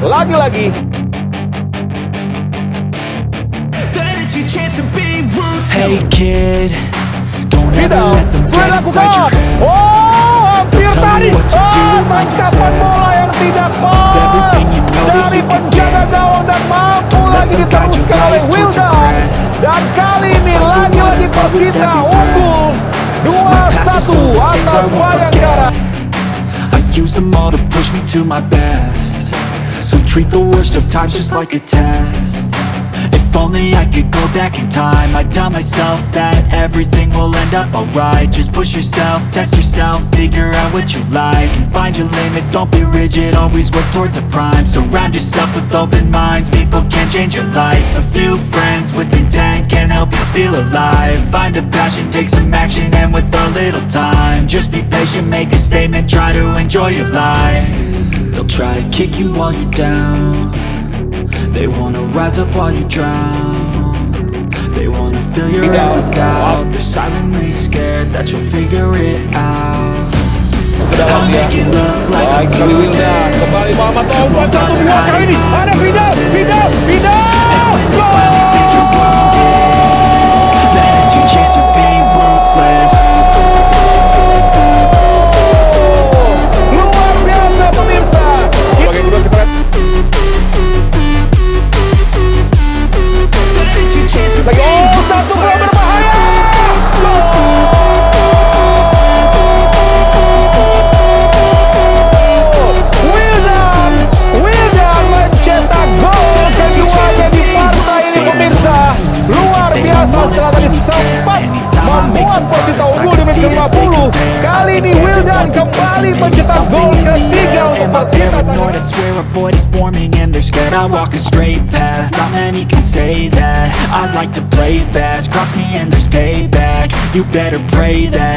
lagi-lagi. Hey kid, don't ever let them. Oh, hampir tadi. Oh, ah, tangkapan bola yang tidak pas. Dari penjaga gawang dan mampu lagi diteruskan oleh Wildan. Dan kali ini lagi-lagi Persita unggul 2-1 atas Bayangkara. I use them all to push me to my best So treat the worst of times just like a test. If only I could go back in time. I'd tell myself that everything will end up alright. Just push yourself, test yourself, figure out what you like And find your limits, don't be rigid, always work towards a prime. Surround yourself with open minds, people can change your life. A few friends with intent can help you feel alive. Find a passion, take some action, and with a little time. Just be patient, make a statement, try to enjoy your life try to kick you while you're down. They wanna rise up while you drown. They wanna fill your head with doubt. They're silently scared that you'll figure it out. I'll make it look like I'm Baik sekali Wildan losing Kembali Muhammad Taufan satu dua kali ini Ada Vidal membuat Persita unggul di menit ke-50 Kali ini Wildan kembali mencetak gol ketiga untuk Am I Persita paranoid? I swear a void is forming and they're scared I walk a straight path, not many can say that I like to play fast, cross me and there's payback You better pray that